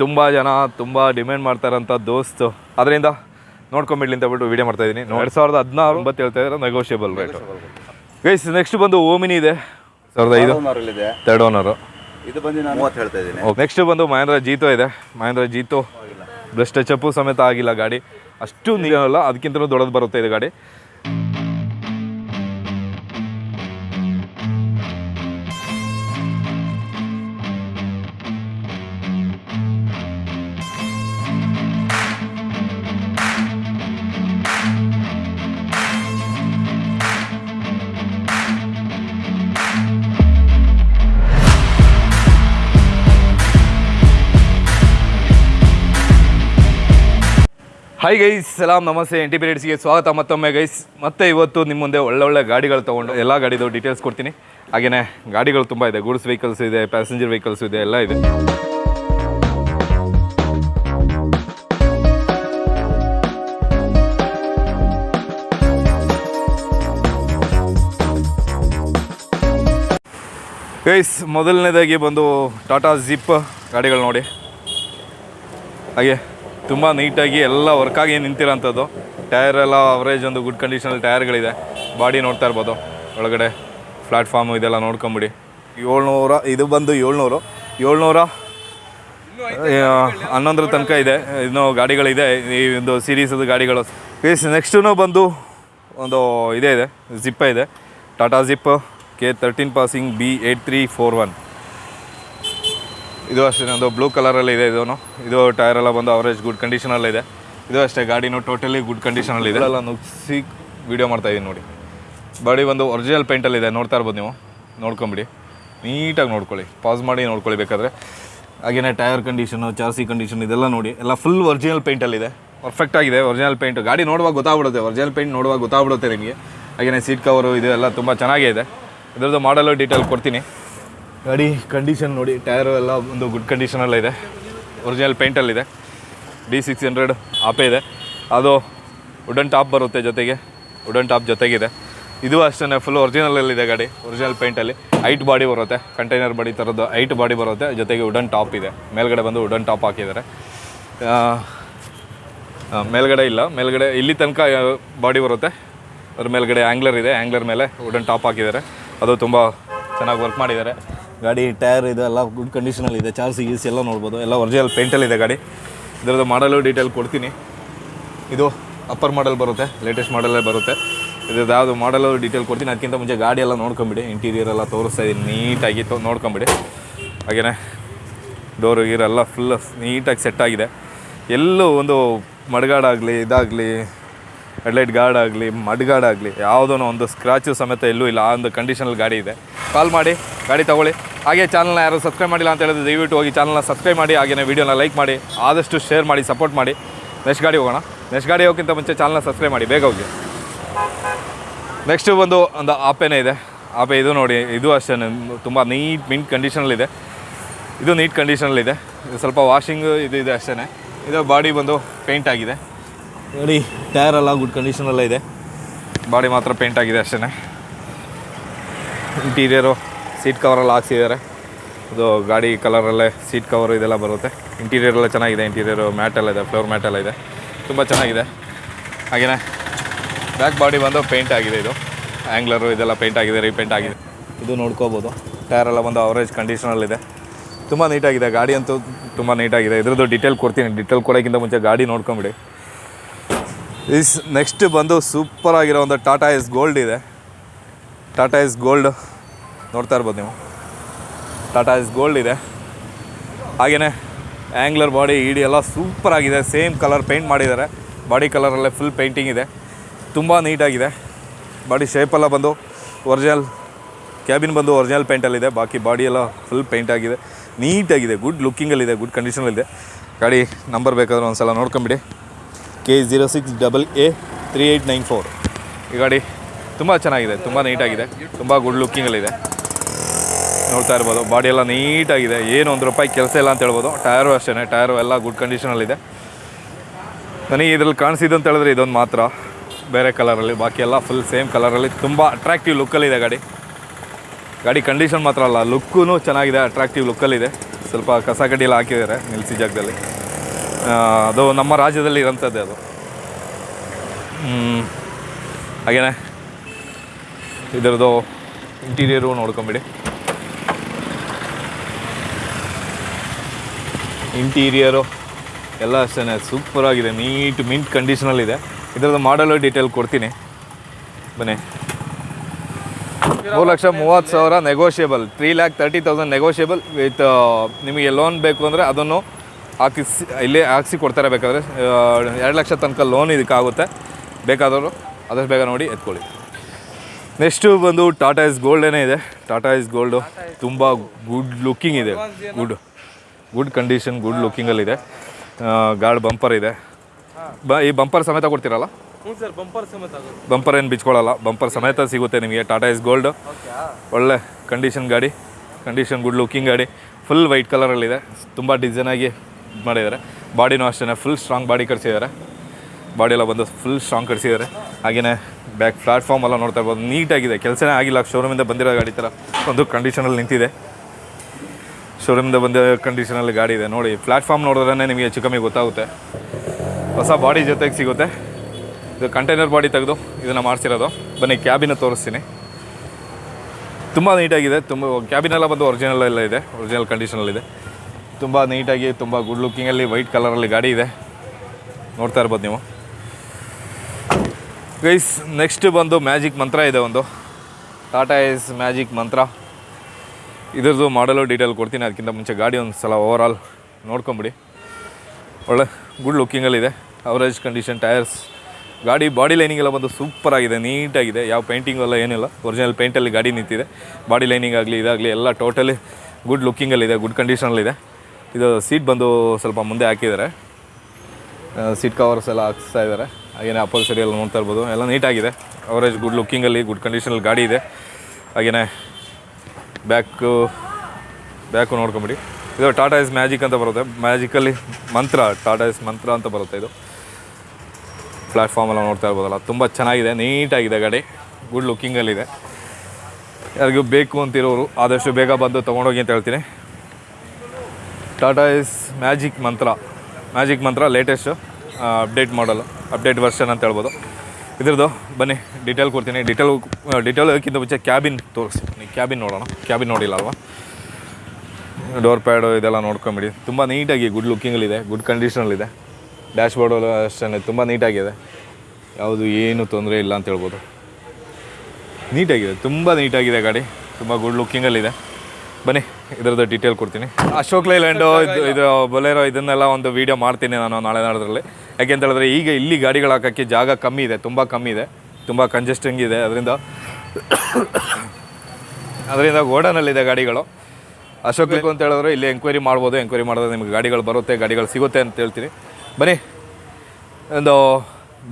ತುಂಬ ಜನ ತುಂಬ ಡಿಮ್ಯಾಂಡ್ ಮಾಡ್ತಾರಂಥ ದೋಸ್ತು. ಅದರಿಂದ ನೋಡ್ಕೊಂಬಿಡ್ಲಿ ಅಂತ ಬಿಟ್ಟು ವಿಡಿಯೋ ಮಾಡ್ತಾ ಇದ್ದೀನಿ. ಎರಡು ಸಾವಿರದ ಹದಿನಾರು ಒಂಬತ್ತು ಹೇಳ್ತಾ ಇದ್ದಾರೆ ನೆಗೋಷಿಯಬಲ್ ರೇಟ್ ಗೈಸ್ ನೆಕ್ಸ್ಟ್ ಬಂದು ಓಮಿನಿ ಇದೆ. ಸಾವಿರದ ಐದು. ಇದೆ ತರ್ಡ್ ಓನರು ಇದು ಬಂದು ನಾನು ಮೂವತ್ತು ಹೇಳ್ತಾ ಇದ್ದೀನಿ. ನೆಕ್ಸ್ಟ್ ಬಂದು ಮಹೇಂದ್ರ ಜೀತೋ ಇದೆ. ಮಹೇಂದ್ರ ಜೀತೋ. ಬ್ಲಸ್ಟ್ ಸಮೇತ ಆಗಿಲ್ಲ ಗಾಡಿ. ಅಷ್ಟು ನೀರಲ್ಲ ಅದಕ್ಕಿಂತಲೂ ದೊಡ್ಡದು ಬರುತ್ತೆ ಇದು ಗಾಡಿ. ಹೈ ಗೈಸ್ ಸಲಾಮ್ ನಮಸ್ತೆ ಎನ್ ಟಿ ಸ್ವಾಗತ. ಮತ್ತೊಮ್ಮೆ ಗೈಸ್ ಮತ್ತೆ ಇವತ್ತು ನಿಮ್ಮ ಮುಂದೆ ಒಳ್ಳೊಳ್ಳೆ ಒಳ್ಳೆ ಗಾಡಿಗಳು ತೊಗೊಂಡು ಎಲ್ಲ ಗಾಡಿದು ಡೀಟೇಲ್ಸ್ ಕೊಡ್ತೀನಿ. ಹಾಗೆಯೇ ಗಾಡಿಗಳು ತುಂಬ ಇದೆ ಗೂಡ್ಸ್ ವೆಹಿಕಲ್ಸ್ ಇದೆ ಪ್ಯಾಸೆಂಜರ್ ವೆಹಿಕಲ್ಸ್ ಇದೆ, ಎಲ್ಲ ಇದೆ. ಗೈಸ್ ಮೊದಲನೇದಾಗಿ ಬಂದು ಟಾಟಾ ಜಿಪ್ ಗಾಡಿಗಳು ನೋಡಿ. ಹಾಗೆ. ತುಂಬ ನೀಟಾಗಿ ಎಲ್ಲ ವರ್ಕಾಗಿ ನಿಂತಿರೋಂಥದ್ದು ಟೈರ್ ಎಲ್ಲ ಅವರೇಜ್ ಒಂದು ಗುಡ್ ಕಂಡೀಷನಲ್ಲಿ ಟೈರ್ಗಳಿದೆ ಬಾಡಿ ನೋಡ್ತಾ ಇರ್ಬೋದು. ಒಳಗಡೆ ಪ್ಲಾಟ್ಫಾರ್ಮು ಇದೆಲ್ಲ ನೋಡ್ಕೊಂಬಿಡಿ. ಏಳ್ನೂರ, ಇದು ಬಂದು ಏಳ್ನೂರು. ಏಳ್ನೂರ ಹನ್ನೊಂದರ ತನಕ ಇದೆ. ಇನ್ನೂ ಗಾಡಿಗಳಿದೆ. ಈ ಒಂದು ಸೀರೀಸದು ಗಾಡಿಗಳು. ಪ್ಲೀಸ್ ನೆಕ್ಸ್ಟೂ ಬಂದು ಒಂದು ಇದೇ ಇದೆ. ಜಿಪ್ಪ ಇದೆ. Tata Zip K thirteen passing B eight three four one ಇದು ಅಷ್ಟೇ ಒಂದು ಬ್ಲೂ ಕಲರಲ್ಲಿ ಇದೆ ಇದೂ ಇದು ಟೈರ್ ಎಲ್ಲ ಬಂದು ಅವರೇಜ್ ಗುಡ್ ಕಂಡೀಷನಲ್ಲಿದೆ ಇದು. ಅಷ್ಟೇ, ಗಾಡಿನೂ ಟೋಟಲಿ ಗುಡ್ ಕಂಡೀಷನಲ್ಲಿ ಇದೆ. ಎಲ್ಲ ನುಗ್ಸಿ ವೀಡಿಯೋ ಮಾಡ್ತಾ ಇದ್ದೀನಿ ನೋಡಿ. ಬಾಡಿ ಒಂದು ಒರಿಜಿನಲ್ ಪೇಂಟಲ್ಲಿದೆ ನೋಡ್ತಾ ಇರ್ಬೋದು ನೀವು. ನೋಡ್ಕೊಂಬಿಡಿ. ನೀಟಾಗಿ ನೋಡ್ಕೊಳ್ಳಿ. ಪಾಸ್ ಮಾಡಿ ನೋಡ್ಕೊಳ್ಳಿ ಬೇಕಾದರೆ. ಹಾಗೆಯೇ ಟೈರ್ ಕಂಡೀಷನು ಚಾರ್ಸಿ ಕಂಡೀಷನ್ ಇದೆಲ್ಲ ನೋಡಿ. ಎಲ್ಲ ಫುಲ್ ಒರಿಜಿನಲ್ ಪೇಂಟಲ್ಲಿದೆ ಪರ್ಫೆಕ್ಟ್ ಆಗಿದೆ ಒರಿಜಿನಲ್ ಪೇಂಟ್ ಗಾಡಿ ನೋಡುವಾಗ ಗೊತ್ತಾಗ್ಬಿಡುತ್ತೆ ಒರಿಜಿನಲ್ ಪೇಂಟ್ ನೋಡುವಾಗ ಗೊತ್ತಾಗ್ಬಿಡುತ್ತೆ ನಿಮಗೆ. ಹಾಗೆಯೇ ಸೀಟ್ ಕವರು ಇದೆಲ್ಲ ತುಂಬ ಚೆನ್ನಾಗೇ ಇದೆ. ಇದರದ್ದು ಮಾಡಲು ಡೀಟೇಲ್ ಕೊಡ್ತೀನಿ. ಗಾಡಿ ಕಂಡೀಷನ್ ನೋಡಿ ಟೈರು ಎಲ್ಲ ಒಂದು ಗುಡ್ ಕಂಡೀಷನಲ್ಲೇ ಇದೆ. ಒರಿಜಿನಲ್ ಪೇಂಟಲ್ಲಿದೆ ಡಿ ಸಿಕ್ಸ್ ಹಂಡ್ರೆಡ್ ಆಪೇ ಇದೆ. ಅದು ವುಡನ್ ಟಾಪ್ ಬರುತ್ತೆ ಜೊತೆಗೆ. ವುಡನ್ ಟಾಪ್ ಜೊತೆಗಿದೆ. ಇದು ಅಷ್ಟೇ ಫುಲ್ ಒರಿಜಿನಲಲ್ಲಿದೆ ಗಾಡಿ ಒರಿಜಿನಲ್ ಪೇಂಟಲ್ಲಿ ಐಟ್ ಬಾಡಿ ಬರುತ್ತೆ ಕಂಟೈನರ್ ಬಾಡಿ ಥರದ್ದು ಐಟ್ ಬಾಡಿ ಬರುತ್ತೆ, ಜೊತೆಗೆ ವುಡನ್ ಟಾಪ್ ಇದೆ. ಮೇಲ್ಗಡೆ ಬಂದು ವುಡನ್ ಟಾಪ್ ಹಾಕಿದ್ದಾರೆ. ಮೇಲ್ಗಡೆ ಇಲ್ಲ. ಮೇಲ್ಗಡೆ, ಇಲ್ಲಿ ತನಕ ಬಾಡಿ ಬರುತ್ತೆ. ಅದ್ರ ಮೇಲ್ಗಡೆ ಆ್ಯಂಗ್ಲರ್ ಇದೆ ಆ್ಯಂಗ್ಲರ್ ಮೇಲೆ ವುಡನ್ ಟಾಪ್ ಹಾಕಿದ್ದಾರೆ. ಅದು ತುಂಬ ಚೆನ್ನಾಗಿ ವರ್ಕ್ ಮಾಡಿದ್ದಾರೆ. ಗಾಡಿ ಟೈರ್ ಇದೆ, ಎಲ್ಲ ಗುಡ್ ಕಂಡೀಷನಲ್ಲಿ ಇದೆ ಚಾರ್ಜ್ ಗೀಸ್ ಎಲ್ಲ ನೋಡ್ಬೋದು, ಎಲ್ಲ ಒರಿಜಿನಲ್ ಪೇಂಟಲ್ಲಿದೆ ಗಾಡಿ. ಇದರದ್ದು ಮಾಡಲು ಡೀಟೇಲ್ ಕೊಡ್ತೀನಿ. ಇದು ಅಪ್ಪರ್ ಮಾಡಲ್ ಬರುತ್ತೆ ಲೇಟೆಸ್ಟ್ ಮಾಡಲ್ಲೇ ಬರುತ್ತೆ. ಇದ್ರದ್ದು ಯಾವುದು ಮಾಡಲು ಡೀಟೇಲ್ ಕೊಡ್ತೀನಿ, ಅದಕ್ಕಿಂತ ಮುಂಚೆ ಗಾಡಿ ಎಲ್ಲ ನೋಡ್ಕೊಂಬಿಡಿ ಇಂಟೀರಿಯರ್ ಎಲ್ಲ ತೋರಿಸ್ತಾ ಇದ್ದೀನಿ ನೀಟಾಗಿ ನೋಡ್ಕೊಂಬಿಡಿ. ಹಾಗೆಯೇ ಡೋರು ಗೀರೆಲ್ಲ ಫುಲ್ ನೀಟಾಗಿ ಸೆಟ್ ಆಗಿದೆ. ಎಲ್ಲೂ ಒಂದು ಮಡಗಾಡಾಗಲಿ, ಇದಾಗಲಿ ಹೆಡ್ಲೈಟ್ ಗಾರ್ಡ್ ಆಗಲಿ ಮಡ್ಗಾಡ್ ಆಗಲಿ ಯಾವುದೋ ಒಂದು ಸ್ಕ್ರಾಚು ಸಮೇತ ಎಲ್ಲೂ ಇಲ್ಲ. ಆ ಒಂದು ಕಂಡೀಷನಲ್ಲಿ ಗಾಡಿ ಇದೆ. ಕಾಲ್ ಮಾಡಿ, ಗಾಡಿ ತಗೊಳ್ಳಿ. ಹಾಗೆ ಚಾನಲ್ನ ಯಾರು ಸಬ್ಸ್ಕ್ರೈಬ್ ಮಾಡಿಲ್ಲ ಅಂತ ಹೇಳಿದ್ರೆ ದಯವಿಟ್ಟು ಹೋಗಿ ಚಾನಲ್ನ ಸಬ್ಸ್ಕ್ರೈಬ್ ಮಾಡಿ ಹಾಗೆಯೇ ವೀಡಿಯೋನ ಲೈಕ್ ಮಾಡಿ, ಆದಷ್ಟು ಶೇರ್ ಮಾಡಿ ಸಪೋರ್ಟ್ ಮಾಡಿ. ನೆಕ್ಸ್ಟ್ ಗಾಡಿ ಹೋಗೋಣ. ನೆಕ್ಸ್ಟ್ ಗಾಡಿ ಹೋಗೋಕ್ಕಿಂತ ಮುಂಚೆ ಚಾನಲ್ನ ಸಬ್ಸ್ಕ್ರೈಬ್ ಮಾಡಿ, ಬೇಗ ಹೋಗಿ. ನೆಕ್ಸ್ಟು ಬಂದು ಒಂದು ಆಪೆನೇ ಇದೆ. ಆಪೆ ಇದು ನೋಡಿ, ಇದು ಅಷ್ಟೇ, ತುಂಬ ನೀಟ್ ಮಿಂಟ್ ಕಂಡೀಷನಲ್ಲಿದೆ ಇದು. ನೀಟ್ ಕಂಡೀಷನಲ್ಲಿದೆ ಸ್ವಲ್ಪ ವಾಷಿಂಗು ಇದು ಇದೆ ಅಷ್ಟೇ ಇದು ಬಾಡಿ ಬಂದು ಪೇಂಟ್ ಆಗಿದೆ. ನೋಡಿ ಟೈರ್ ಎಲ್ಲ ಗುಡ್ ಕಂಡೀಷನಲ್ಲೇ ಇದೆ. ಬಾಡಿ ಮಾತ್ರ ಪೇಂಟ್ ಆಗಿದೆ ಅಷ್ಟೇ ಇಂಟೀರಿಯರು ಸೀಟ್ ಕವರೆಲ್ಲ ಹಾಕ್ಸಿದ್ದಾರೆ. ಇದು ಗಾಡಿ ಕಲರಲ್ಲೇ ಸೀಟ್ ಕವರು ಇದೆಲ್ಲ ಬರುತ್ತೆ. ಇಂಟೀರಿಯರ್ ಎಲ್ಲ ಚೆನ್ನಾಗಿದೆ ಇಂಟೀರಿಯರು ಮ್ಯಾಟೆಲ್ಲ ಇದೆ ಫ್ಲೋರ್ ಮ್ಯಾಟೆಲ್ಲ ಇದೆ. ತುಂಬ ಚೆನ್ನಾಗಿದೆ. ಹಾಗೆಯೇ ಬ್ಯಾಕ್ ಬಾಡಿ ಬಂದು ಪೇಂಟ್ ಆಗಿದೆ ಇದು. ಆ್ಯಂಗ್ಲರು ಇದೆಲ್ಲ ಪೇಂಟ್ ಆಗಿದೆ ರೀಪೇಂಟ್ ಆಗಿದೆ. ಇದು ನೋಡ್ಕೋಬೋದು. ಟೈರ್ ಎಲ್ಲ ಬಂದು ಅವರೇಜ್ ಕಂಡೀಷನಲ್ಲಿದೆ ತುಂಬ ನೀಟಾಗಿದೆ ಗಾಡಿ ಅಂತೂ ತುಂಬ ನೀಟಾಗಿದೆ ಇದ್ರದ್ದು ಡಿಟೇಲ್ ಕೊಡ್ತೀನಿ. ಡಿಟೇಲ್ ಕೊಡೋಕ್ಕಿಂತ ಮುಂಚೆ ಗಾಡಿ ನೋಡ್ಕೊಂಬಿಡಿ. ಇಸ್ ನೆಕ್ಸ್ಟ್ ಬಂದು ಸೂಪರ್ ಆಗಿರೋ ಒಂದು ಟಾಟಾ ಎಸ್ ಗೋಲ್ಡ್ ಇದೆ. ಟಾಟಾ ಎಸ್ ಗೋಲ್ಡ್ ನೋಡ್ತಾ ಇರ್ಬೋದು ನೀವು. ಟಾಟಾ ಎಸ್ ಗೋಲ್ಡ್ ಇದೆ. ಹಾಗೆಯೇ ಆ್ಯಂಗ್ಲರ್ ಬಾಡಿ ಇಡಿ ಎಲ್ಲ ಸೂಪರ್ ಆಗಿದೆ. ಸೇಮ್ ಕಲರ್ ಪೇಂಟ್ ಮಾಡಿದ್ದಾರೆ. ಬಾಡಿ ಕಲರಲ್ಲೇ ಫುಲ್ ಪೇಂಟಿಂಗ್ ಇದೆ. ತುಂಬ ನೀಟಾಗಿದೆ ಬಾಡಿ ಶೇಪೆಲ್ಲ ಬಂದು ಒರಿಜಿನಲ್ ಕ್ಯಾಬಿನ್ ಬಂದು ಒರಿಜಿನಲ್ ಪೇಂಟಲ್ಲಿದೆ ಬಾಕಿ ಬಾಡಿ ಎಲ್ಲ ಫುಲ್ ಪೇಂಟ್ ಆಗಿದೆ. ನೀಟಾಗಿದೆ ಗುಡ್ ಲುಕ್ಕಿಂಗಲ್ಲಿದೆ ಗುಡ್ ಕಂಡೀಷನಲ್ಲಿದೆ ಗಾಡಿ ನಂಬರ್ ಬೇಕಾದ್ರೆ ಒಂದು ಸಲ ನೋಡ್ಕೊಂಬಿಡಿ. K zero six double A three eight nine four ಈ ಗಾಡಿ ತುಂಬ ಚೆನ್ನಾಗಿದೆ, ತುಂಬ ನೀಟಾಗಿದೆ, ತುಂಬ ಗುಡ್ ಲುಕ್ಕಿಂಗಲ್ಲಿದೆ ನೋಡ್ತಾ ಇರ್ಬೋದು ಬಾಡಿ ಎಲ್ಲ ನೀಟಾಗಿದೆ, ಏನು ಒಂದು ರೂಪಾಯಿ ಕೆಲಸ ಇಲ್ಲ ಅಂತ ಹೇಳ್ಬೋದು ಟಯರು ಅಷ್ಟೇ ಟಯರು ಎಲ್ಲ ಗುಡ್ ಕಂಡೀಷನಲ್ಲಿದೆ ನನಗೆ ಇದರಲ್ಲಿ ಕಾಣಿಸಿದ್ದು ಅಂತ ಹೇಳಿದ್ರೆ ಇದೊಂದು ಮಾತ್ರ, ಬೇರೆ ಕಲರಲ್ಲಿ ಬಾಕಿ ಎಲ್ಲ ಫುಲ್ ಸೇಮ್ ಕಲರಲ್ಲಿ ತುಂಬ ಅಟ್ರಾಕ್ಟಿವ್ ಲುಕ್ಕಲ್ಲಿದೆ ಗಾಡಿ. ಗಾಡಿ ಕಂಡೀಷನ್ ಮಾತ್ರ ಅಲ್ಲ ಲುಕ್ಕೂ ಚೆನ್ನಾಗಿದೆ ಅಟ್ರಾಕ್ಟಿವ್ ಲುಕ್ಕಲ್ಲಿದೆ ಸ್ವಲ್ಪ ಕಸ ಕಡ್ಡಿ ಎಲ್ಲ ಹಾಕಿದ್ದಾರೆ, ನಿಲ್ಸಿ ಜಾಗದಲ್ಲಿ. ಅದು ನಮ್ಮ ರಾಜ್ಯದಲ್ಲಿ ಇರೋಂಥದ್ದೇ ಅದು. ಹಾಗೇನೆ, ಇದರದ್ದು ಇಂಟೀರಿಯರು ನೋಡ್ಕೊಂಬಿಡಿ. ಇಂಟೀರಿಯರು ಎಲ್ಲ ಅಷ್ಟೇ ಸೂಪರಾಗಿದೆ, ನೀಟ್ ಮಿಂಟ್ ಕಂಡೀಷನಲ್ಲಿದೆ ಇದರದ್ದು ಮಾಡಲು ಡೀಟೇಲ್ ಕೊಡ್ತೀನಿ. ಬನ್ನಿ. ಮೂರು ಲಕ್ಷ ಮೂವತ್ತು ಸಾವಿರ negotiable three lakh thirty thousand negotiable with ನಿಮಗೆ ಲೋನ್ ಬೇಕು ಅಂದರೆ ಅದನ್ನು ಹಾಕಿಸಿ ಇಲ್ಲೇ ಹಾಕಿಸಿ ಕೊಡ್ತಾರೆ ಬೇಕಾದರೆ ಎರಡು ಲಕ್ಷ ತನಕ ಲೋನ್ ಇದಕ್ಕಾಗುತ್ತೆ. ಬೇಕಾದವರು ಅದಷ್ಟು ಬೇಗ ನೋಡಿ ಎತ್ಕೊಳ್ಳಿ. ನೆಕ್ಸ್ಟು ಬಂದು ಟಾಟಾ ಇಸ್ ಗೋಲ್ಡೇನೇ ಇದೆ. ಟಾಟಾ ಇಸ್ ಗೋಲ್ಡು ತುಂಬ ಗುಡ್ ಲುಕ್ಕಿಂಗ್ ಇದೆ. ಗುಡ್ ಗುಡ್ ಕಂಡೀಷನ್ ಗುಡ್ ಲುಕ್ಕಿಂಗಲ್ಲಿದೆ ಗಾರ್ಡ್ ಬಂಪರ್ ಇದೆ. ಬ ಈ ಬಂಪರ್ ಸಮೇತ ಕೊಡ್ತೀರಲ್ಲ? ಬಂಪರ್ ಏನು ಬಿಚ್ಕೊಳ್ಳಲ್ಲ. ಬಂಪರ್ ಸಮೇತ ಸಿಗುತ್ತೆ ನಿಮಗೆ ಟಾಟಾ ಇಸ್ ಗೋಲ್ಡು ಒಳ್ಳೆ ಕಂಡೀಷನ್ ಗಾಡಿ ಕಂಡೀಷನ್ ಗುಡ್. ಲುಕ್ಕಿಂಗ್ ಗಾಡಿ ಫುಲ್ ವೈಟ್ ಕಲರಲ್ಲಿದೆ ತುಂಬ ಡಿಸೈನಾಗಿ ಮಾಡಿದ್ದಾರೆ. ಬಾಡಿನೂ ಅಷ್ಟೇ ಫುಲ್ ಸ್ಟ್ರಾಂಗ್ ಬಾಡಿ ಕಟ್ಸಿದ್ದಾರೆ. ಬಾಡಿ ಎಲ್ಲ ಬಂದು ಫುಲ್ ಸ್ಟ್ರಾಂಗ್ ಕಟ್ಸಿದ್ದಾರೆ. ಹಾಗೆಯೇ ಬ್ಯಾಕ್ ಪ್ಲಾಟ್ಫಾರ್ಮ್ ಎಲ್ಲ ನೋಡ್ತಾ ಇರ್ಬೋದು. ನೀಟಾಗಿದೆ, ಕೆಲಸನೇ ಆಗಿಲ್ಲ. ಶೋರೂಮಿಂದ ಬಂದಿರೋ ಗಾಡಿ ಥರ. ಒಂದು ಕಂಡೀಷನಲ್ಲಿ ನಿಂತಿದೆ. ಶೋರೂಮಿಂದ ಬಂದ ಕಂಡೀಷನಲ್ಲಿ ಗಾಡಿ ಇದೆ. ನೋಡಿ ಪ್ಲಾಟ್ಫಾರ್ಮ್ ನೋಡಿದ್ರೆ ನಿಮಗೆ ಹೆಚ್ಚು ಕಮ್ಮಿ ಗೊತ್ತಾಗುತ್ತೆ. ಹೊಸ ಬಾಡಿ ಜೊತೆಗೆ ಸಿಗುತ್ತೆ. ಇದು ಕಂಟೈನರ್ ಬಾಡಿ ತೆಗೆದು ಇದನ್ನು ಮಾಡಿಸಿರೋದು. ಬನ್ನಿ ಕ್ಯಾಬಿನ ತೋರಿಸ್ತೀನಿ. ತುಂಬ ನೀಟಾಗಿದೆ. ತುಂಬ ಕ್ಯಾಬಿನೆಲ್ಲ ಬಂದು ಒರಿಜಿನಲ್ ಎಲ್ಲ ಇದೆ. ಒರಿಜಿನಲ್ ಕಂಡೀಷನಲ್ಲಿದೆ ತುಂಬ ನೀಟಾಗಿ ತುಂಬ ಗುಡ್ ಲುಕ್ಕಿಂಗಲ್ಲಿ ವೈಟ್ ಕಲರಲ್ಲಿ ಗಾಡಿ ಇದೆ. ನೋಡ್ತಾ ಇರ್ಬೋದು ನೀವು. ಗೈಸ್ ನೆಕ್ಸ್ಟ್ ಬಂದು ಮ್ಯಾಜಿಕ್ ಮಂತ್ರ ಇದೆ ಒಂದು. ಟಾಟಾ ಇಸ್ ಮ್ಯಾಜಿಕ್ ಮಂತ್ರ ಇದ್ರದ್ದು ಮಾಡಲು ಡೀಟೇಲ್ ಕೊಡ್ತೀನಿ, ಅದಕ್ಕಿಂತ ಮುಂಚೆ ಗಾಡಿ ಒಂದು ಸಲ ಓವರಾಲ್ ನೋಡ್ಕೊಂಬಿಡಿ. ಒಳ್ಳೆ ಗುಡ್ ಲುಕ್ಕಿಂಗಲ್ಲಿದೆ ಅವರೇಜ್ ಕಂಡೀಷನ್ ಟೈರ್ಸ್ ಗಾಡಿ ಬಾಡಿ ಲೈನಿಂಗ್ ಎಲ್ಲ ಬಂದು ಸೂಪರ್ ಆಗಿದೆ ನೀಟಾಗಿದೆ ಯಾವ ಪೇಂಟಿಂಗ್ ಎಲ್ಲ ಏನಿಲ್ಲ. ಒರಿಜಿನಲ್ ಪೇಂಟಲ್ಲಿ ಗಾಡಿ ನಿಂತಿದೆ. ಬಾಡಿ ಲೈನಿಂಗ್ ಆಗಲಿ, ಇದಾಗಲಿ, ಎಲ್ಲ ಟೋಟಲಿ ಗುಡ್ ಲುಕ್ಕಿಂಗಲ್ಲಿದೆ ಗುಡ್ ಕಂಡೀಷನಲ್ಲಿದೆ ಇದು ಸೀಟ್ ಬಂದು ಸ್ವಲ್ಪ ಮುಂದೆ ಹಾಕಿದ್ದಾರೆ. ಸೀಟ್ ಕವರ್ಸ್ ಎಲ್ಲ ಹಾಕ್ಸ್ತಾ ಇದ್ದಾರೆ. ಹಾಗೇನೆ ಅಪೋಲ್ಸರಿ ಎಲ್ಲ ನೋಡ್ತಾ ಇರ್ಬೋದು. ಎಲ್ಲ ನೀಟಾಗಿದೆ ಅವರೇಜ್ ಗುಡ್ ಲುಕ್ಕಿಂಗಲ್ಲಿ ಗುಡ್ ಕಂಡೀಷನಲ್ಲಿ ಗಾಡಿ ಇದೆ. ಹಾಗೆಯೇ ಬ್ಯಾಕು ಬ್ಯಾಕು ನೋಡ್ಕೊಂಬಿಡಿ. ಇದು ಟಾಟಾ ಇಸ್ ಮ್ಯಾಜಿಕ್ ಅಂತ ಬರುತ್ತೆ. ಮ್ಯಾಜಿಕಲ್ಲಿ ಮಂತ್ರ ಟಾಟಾ ಇಸ್ ಮಂತ್ರ ಅಂತ ಬರುತ್ತೆ ಇದು. ಪ್ಲ್ಯಾಟ್ಫಾರ್ಮ್ ಎಲ್ಲ ನೋಡ್ತಾ ಇರ್ಬೋದಲ್ಲ. ತುಂಬ ಚೆನ್ನಾಗಿದೆ. ನೀಟಾಗಿದೆ ಗಾಡಿ. ಗುಡ್ ಲುಕ್ಕಿಂಗಲ್ಲಿದೆ ಯಾರಿಗೂ ಬೇಕು ಅಂತಿರೋರು ಆದಷ್ಟು ಬೇಗ ಬಂದು ತೊಗೊಂಡೋಗಿ ಅಂತ ಹೇಳ್ತೀನಿ. Tata Ace Magic Mantra Magic Mantra latest update ಮಾಡಲು ಅಪ್ಡೇಟ್ ವರ್ಷನ್ ಅಂತ ಹೇಳ್ಬೋದು. ಇದ್ರದ್ದು ಬನ್ನಿ ಡೀಟೇಲ್ ಕೊಡ್ತೀನಿ. ಡೀಟೇಲ್ ಡೀಟೇಲ್ಗಿಂತ ಮುಂಚೆ ಕ್ಯಾಬಿನ್ ತೋರಿಸ್ತೀನಿ ಕ್ಯಾಬಿನ್ ನೋಡೋಣ. ಕ್ಯಾಬಿನ್ ನೋಡಿಲ್ಲ ಅಲ್ವಾ? ಡೋರ್ ಪ್ಯಾಡು ಇದೆಲ್ಲ ನೋಡ್ಕೊಂಬಿಡಿ. ತುಂಬ ನೀಟಾಗಿ ಗುಡ್ ಲುಕ್ಕಿಂಗಲ್ಲಿದೆ ಗುಡ್ ಕಂಡೀಷನಲ್ಲಿದೆ ಡ್ಯಾಶ್ ಬೋರ್ಡು ಅಷ್ಟೇ, ತುಂಬ ನೀಟಾಗಿದೆ ಯಾವುದು ಏನು ತೊಂದರೆ ಇಲ್ಲ ಅಂತ ಹೇಳ್ಬೋದು. ನೀಟಾಗಿದೆ ತುಂಬ ನೀಟಾಗಿದೆ ಗಾಡಿ. ತುಂಬ ಗುಡ್ ಲುಕ್ಕಿಂಗಲ್ಲಿದೆ ಬನ್ನಿ ಇದರದ್ದು ಡೀಟೇಲ್ ಕೊಡ್ತೀನಿ. ಅಶೋಕ್ ಲೈಲ್ಯಾಂಡು ಇದು ಇದು ಬೊಲೇರೋ ಇದನ್ನೆಲ್ಲ ಒಂದು ವೀಡಿಯೋ ಮಾಡ್ತೀನಿ ನಾನು ನಾಳೆ ನಾಡೋದ್ರಲ್ಲಿ. ಯಾಕೆ ಅಂತ ಹೇಳಿದ್ರೆ ಈಗ ಇಲ್ಲಿ ಗಾಡಿಗಳು ಹಾಕೋಕ್ಕೆ ಜಾಗ ಕಮ್ಮಿ ಇದೆ ತುಂಬ ಕಮ್ಮಿ ಇದೆ ತುಂಬ ಕಂಜೆಸ್ಟಿಂಗ್ ಇದೆ. ಅದರಿಂದ ಅದರಿಂದ ಗೋಡನಲ್ಲಿದೆ ಗಾಡಿಗಳು. ಅಶೋಕ್ ಬೇಕು ಅಂತ ಹೇಳಿದ್ರೆ ಇಲ್ಲಿ ಎಂಕ್ವೈರಿ ಮಾಡ್ಬೋದು ಎಂಕ್ವೈರಿ ಮಾಡಿದ್ರೆ ನಿಮಗೆ ಗಾಡಿಗಳು ಬರುತ್ತೆ ಗಾಡಿಗಳು ಸಿಗುತ್ತೆ ಅಂತ ಹೇಳ್ತೀನಿ. ಬನ್ನಿ ಒಂದು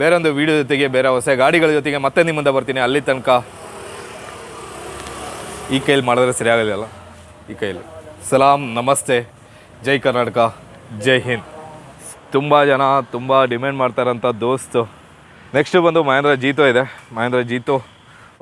ಬೇರೆ ಒಂದು ವೀಡಿಯೋ ಜೊತೆಗೆ ಬೇರೆ ಹೊಸ ಗಾಡಿಗಳ ಜೊತೆಗೆ ಮತ್ತೆ ನಿಮ್ಮಿಂದ ಬರ್ತೀನಿ. ಅಲ್ಲಿ ತನಕ ಈ ಕೈಯಲ್ಲಿ ಮಾಡಿದ್ರೆ ಸರಿ ಆಗೋದಿಲ್ಲ ಈ ಕೈಯಲ್ಲಿ. ಸಲಾಂ, ನಮಸ್ತೆ. ಜೈ ಕರ್ನಾಟಕ, ಜೈ ಹಿಂದ್. ತುಂಬ ಜನ, ತುಂಬ ಡಿಮ್ಯಾಂಡ್ ಮಾಡ್ತಾರಂಥ ದೋಸ್ತು. ನೆಕ್ಸ್ಟ್ ಬಂದು ಮಹೇಂದ್ರ ಜೀತೋ ಇದೆ. ಮಹೇಂದ್ರ ಜೀತೋ